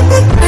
Uh,